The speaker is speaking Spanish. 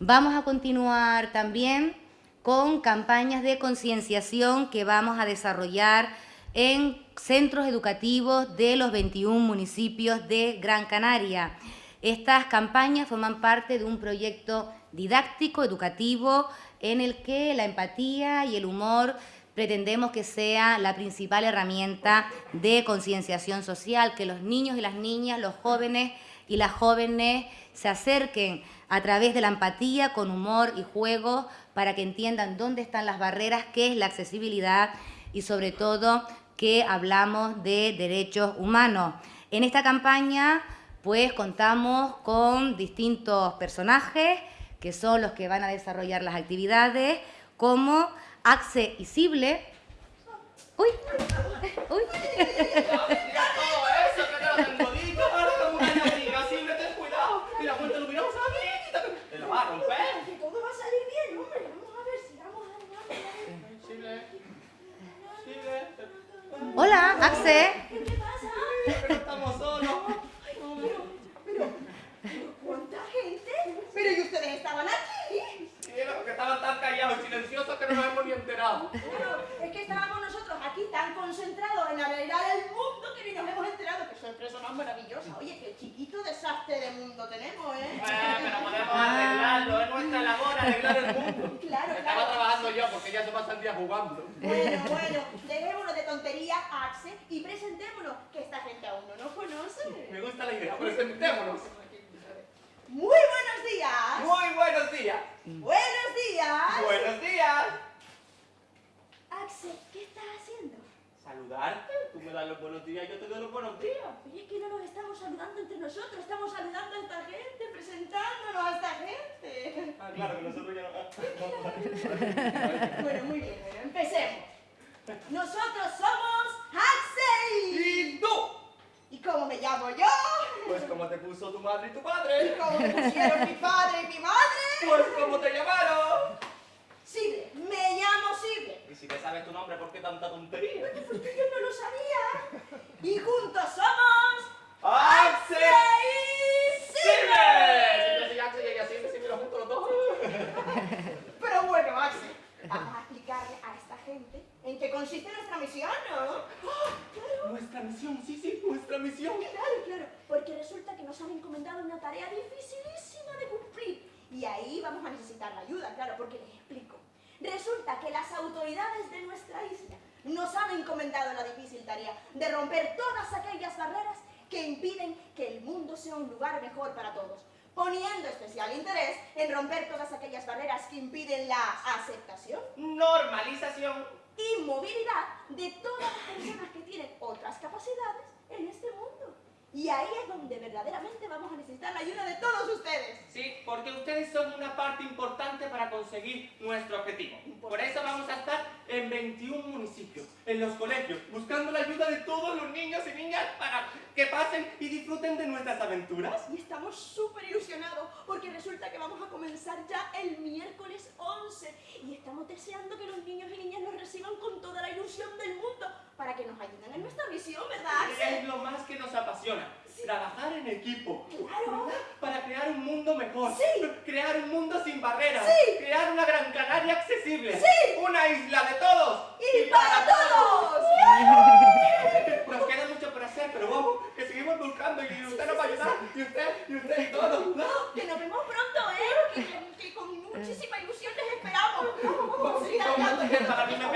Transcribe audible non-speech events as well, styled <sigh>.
Vamos a continuar también con campañas de concienciación que vamos a desarrollar en centros educativos de los 21 municipios de Gran Canaria. Estas campañas forman parte de un proyecto didáctico, educativo, en el que la empatía y el humor pretendemos que sea la principal herramienta de concienciación social, que los niños y las niñas, los jóvenes y las jóvenes se acerquen a través de la empatía, con humor y juego, para que entiendan dónde están las barreras, qué es la accesibilidad y sobre todo que hablamos de derechos humanos. En esta campaña pues contamos con distintos personajes que son los que van a desarrollar las actividades, como Axe y Sible. ¡Uy! ¡Uy! Hola, Axe. ¿Qué pasa? Estamos solos. Pero, pero, ¿cuánta gente? Pero ¿y ustedes estaban aquí? Sí, que estaban tan callados y silenciosos que no nos hemos ni enterado. Bueno, es que estábamos nosotros aquí tan concentrados en arreglar el mundo que ni nos hemos enterado. Maravillosa. Oye, qué chiquito desastre de mundo tenemos, ¿eh? Bueno, pero podemos arreglarlo, es nuestra labor arreglar el mundo. <laughs> Claro, Estaba claro. trabajando yo porque ya se pasa el día jugando. Bueno, bueno, dejémonos de tonterías, Axe, y presentémonos, que esta gente aún no nos conoce. Me gusta la idea, presentémonos. Muy buenos días. Muy buenos días. Buenos días. Buenos días. Axe, ¿qué estás haciendo? Saludarte, tú me das los buenos días y yo te doy los buenos días. Es que no nos estamos saludando entre nosotros, estamos saludando a esta gente, presentándonos a esta gente. Ah, claro, que nosotros ya no... <laughs> Bueno, muy bien, bueno, empecemos. Nosotros somos Axel. ¿Y tú? ¿Y cómo me llamo yo? Pues como te puso tu madre y tu ¿Y padre. cómo me pusieron mi padre y mi madre? Pues como te llamaron. Sible, me llamo Sible. Y si te sabes tu nombre, ¿por qué tanta tontería? Porque yo no lo sabía. Y juntos somos ¡Axel! y Sible. Siempre soy Axel y siempre se mira juntos los dos. <laughs> Pero bueno, Axel, vamos a explicarle a esta gente en qué consiste nuestra misión, ¿no? ¡Ah, claro! Nuestra misión, sí, sí, nuestra misión. Claro, claro, porque resulta que nos han encomendado una tarea dificilísima de cumplir. Y ahí vamos a necesitar la ayuda, claro, porque les explico. Resulta que las autoridades de nuestra isla nos han encomendado la difícil tarea de romper todas aquellas barreras que impiden que el mundo sea un lugar mejor para todos, poniendo especial interés en romper todas aquellas barreras que impiden la aceptación Normalización. y movilidad de todas las personas que tienen otras capacidades en este mundo. Y ahí es donde verdaderamente vamos a necesitar la ayuda de todos ustedes. Sí, porque ustedes son una parte importante para conseguir nuestro objetivo. Por eso vamos a estar en 21 municipios, en los colegios, buscando la ayuda de todos los niños y niñas para que pasen y disfruten de nuestras aventuras. Y estamos súper ilusionados porque resulta que vamos a comenzar ya el miércoles 11 y estamos deseando que los niños y niñas nos reciban con toda la ilusión del mundo para que nos ayuden en nuestra misión, ¿verdad? Axel? Es lo más que nos apasiona. Trabajar en equipo. Claro. ¿verdad? Para crear un mundo mejor. Sí. Crear un mundo sin barreras. Sí. Crear una Gran Canaria accesible. Sí. Una isla de todos. ¡Y para todos! Nos queda mucho por hacer, pero vamos, que seguimos buscando y usted nos va a ayudar. Y usted, y usted, y todos. ¿no? Que nos vemos pronto, ¿eh? Que, que con muchísima ilusión les esperamos. Vamos, vamos, vamos mujer para mí me